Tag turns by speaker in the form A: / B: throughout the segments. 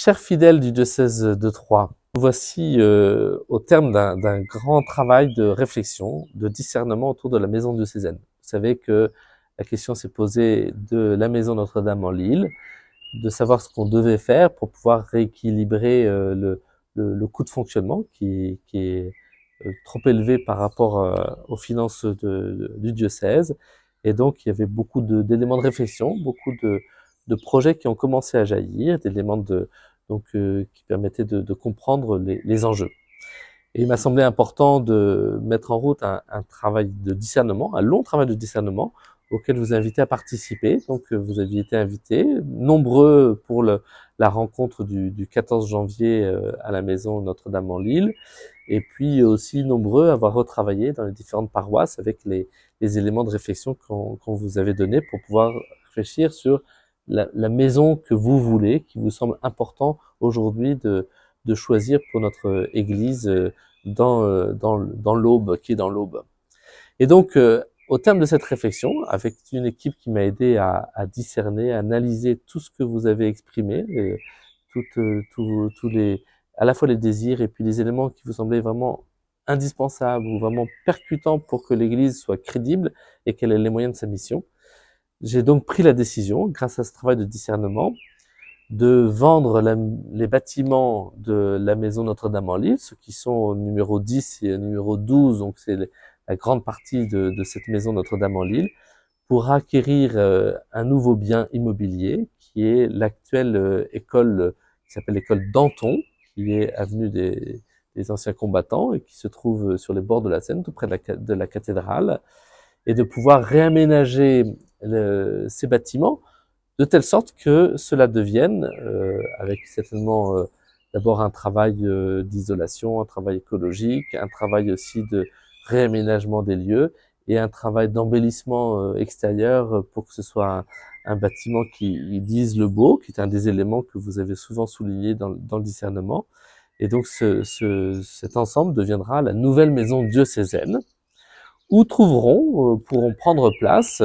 A: Chers fidèles du diocèse de Troyes, voici euh, au terme d'un grand travail de réflexion, de discernement autour de la maison diocésaine. Vous savez que la question s'est posée de la maison Notre-Dame en Lille, de savoir ce qu'on devait faire pour pouvoir rééquilibrer euh, le, coût de fonctionnement qui, est euh, trop élevé par rapport aux finances du diocèse. Et donc, il y avait beaucoup d'éléments de, de, réflexion, beaucoup de, de projets qui ont commencé à jaillir, d'éléments de, donc, euh, qui permettaient de, de comprendre les, les, enjeux. Et il m'a semblé important de mettre en route un, un, travail de discernement, un long travail de discernement, auquel vous invitez à participer. Donc, euh, vous aviez été invités, nombreux pour le, la rencontre du, du 14 janvier euh, à la maison Notre-Dame en Lille, et puis aussi nombreux à avoir retravaillé dans les différentes paroisses avec les, les éléments de réflexion qu'on qu vous avait donnés pour pouvoir réfléchir sur la, la, maison que vous voulez, qui vous semble important aujourd'hui de, de, choisir pour notre Église euh, dans, euh, dans, dans l'aube, qui est dans l'aube. Et donc, euh, au terme de cette réflexion, avec une équipe qui m'a aidé à, à, discerner, à analyser tout ce que vous avez exprimé, et toutes, tout, tous les, à la fois les désirs et puis les éléments qui vous semblaient vraiment indispensables ou vraiment percutants pour que l'Église soit crédible et qu'elle ait les moyens de sa mission, j'ai donc pris la décision, grâce à ce travail de discernement, de vendre les bâtiments de la maison Notre-Dame en Lille, ceux qui sont au numéro 10 et au numéro 12, donc c'est la grande partie de, cette maison Notre-Dame en Lille, pour acquérir euh, un nouveau bien immobilier qui est l'actuelle euh, école qui s'appelle l'école Danton, qui est avenue des, anciens combattants et qui se trouve sur les bords de la Seine, tout près de la, cathédrale, et de pouvoir réaménager ces bâtiments de telle sorte que cela devienne, euh, avec certainement euh, d'abord un travail euh, d'isolation, un travail écologique, un travail aussi de réaménagement des lieux et un travail d'embellissement euh, extérieur pour que ce soit un, un, bâtiment qui dise le beau, qui est un des éléments que vous avez souvent souligné dans, dans le discernement. Et donc ce, ce, cet ensemble deviendra la nouvelle maison diocésaine, où trouveront, euh, pourront prendre place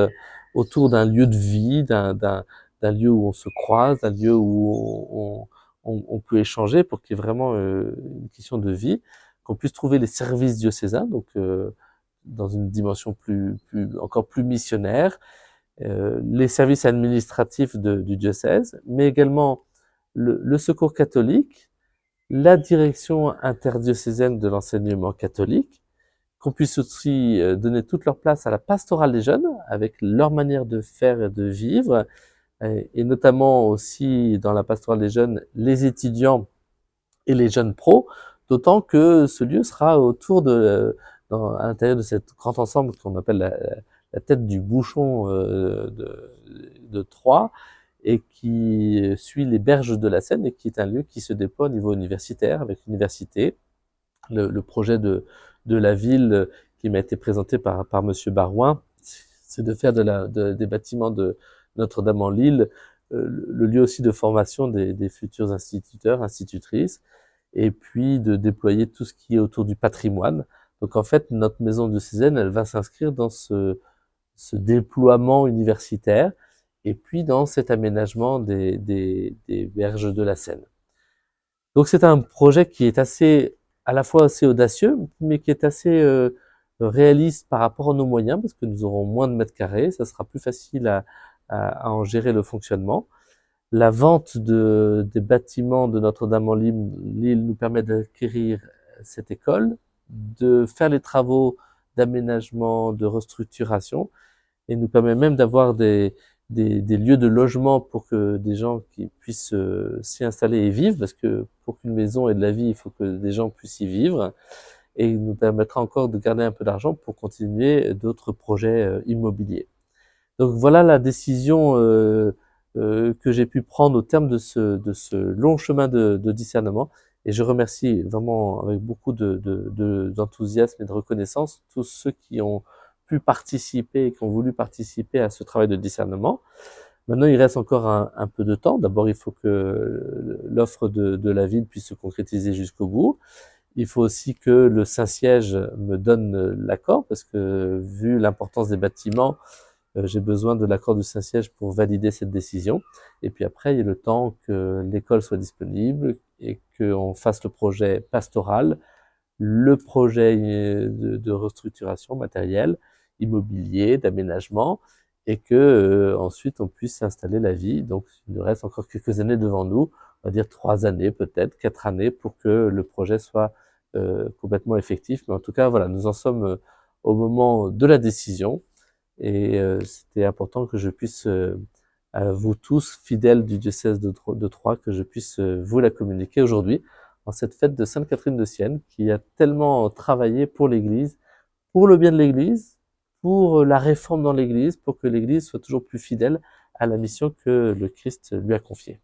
A: autour d'un lieu de vie, d'un lieu où on se croise, d'un lieu où on, peut échanger pour qu'il y ait vraiment euh, une question de vie, qu'on puisse trouver les services diocésains, donc euh, dans une dimension plus, encore plus missionnaire, euh, les services administratifs du diocèse, mais également le, secours catholique, la direction interdiocésaine de l'enseignement catholique, qu'on puisse aussi donner toute leur place à la pastorale des jeunes, avec leur manière de faire et de vivre, et notamment aussi dans la pastorale des jeunes, les étudiants et les jeunes pros, d'autant que ce lieu sera autour de, dans, à l'intérieur de cet grand ensemble qu'on appelle la, tête du bouchon euh, de, de Troyes, et qui suit les berges de la Seine, et qui est un lieu qui se déploie au niveau universitaire, avec l'université, le, projet de, la ville euh, qui m'a été présenté par, par Monsieur Barouin, c'est de faire des bâtiments de Notre-Dame en Lille euh, le lieu aussi de formation des, futurs instituteurs, institutrices, et puis de déployer tout ce qui est autour du patrimoine. Donc en fait, notre maison de Cézanne, elle va s'inscrire dans ce, déploiement universitaire, et puis dans cet aménagement des berges de la Seine. Donc c'est un projet qui est assez à la fois assez audacieux, mais qui est assez euh, réaliste par rapport à nos moyens, parce que nous aurons moins de mètres carrés, ça sera plus facile à, à, en gérer le fonctionnement. La vente de, des bâtiments de Notre-Dame-en-Lille nous permet d'acquérir cette école, de faire les travaux d'aménagement, de restructuration, et nous permet même d'avoir des, des, des, lieux de logement pour que des gens qui puissent euh, s'y installer et vivre, parce que pour qu'une maison ait de la vie, il faut que des gens puissent y vivre, et nous permettra encore de garder un peu d'argent pour continuer d'autres projets euh, immobiliers. Donc voilà la décision euh, euh, que j'ai pu prendre au terme de ce, de ce long chemin de, de, discernement, et je remercie vraiment avec beaucoup d'enthousiasme de, et de reconnaissance tous ceux qui ont pu participer, qui ont voulu participer à ce travail de discernement. Maintenant, il reste encore un, un peu de temps. D'abord, il faut que l'offre de, la ville puisse se concrétiser jusqu'au bout. Il faut aussi que le Saint-Siège me donne l'accord, parce que vu l'importance des bâtiments, j'ai besoin de l'accord du Saint-Siège pour valider cette décision. Et puis après, il y a le temps que l'école soit disponible et qu'on fasse le projet pastoral, le projet de, de restructuration matérielle, immobilier, d'aménagement, et que euh, ensuite on puisse s'installer la vie. Donc il nous reste encore quelques années devant nous, on va dire trois années peut-être, quatre années pour que le projet soit euh, complètement effectif. Mais en tout cas, voilà, nous en sommes euh, au moment de la décision et euh, c'était important que je puisse à vous tous, fidèles du diocèse de, de Troyes, que je puisse vous la communiquer aujourd'hui en cette fête de Sainte Catherine de Sienne qui a tellement travaillé pour l'Église, pour le bien de l'Église, pour la réforme dans l'Église, pour que l'Église soit toujours plus fidèle à la mission que le Christ lui a confiée.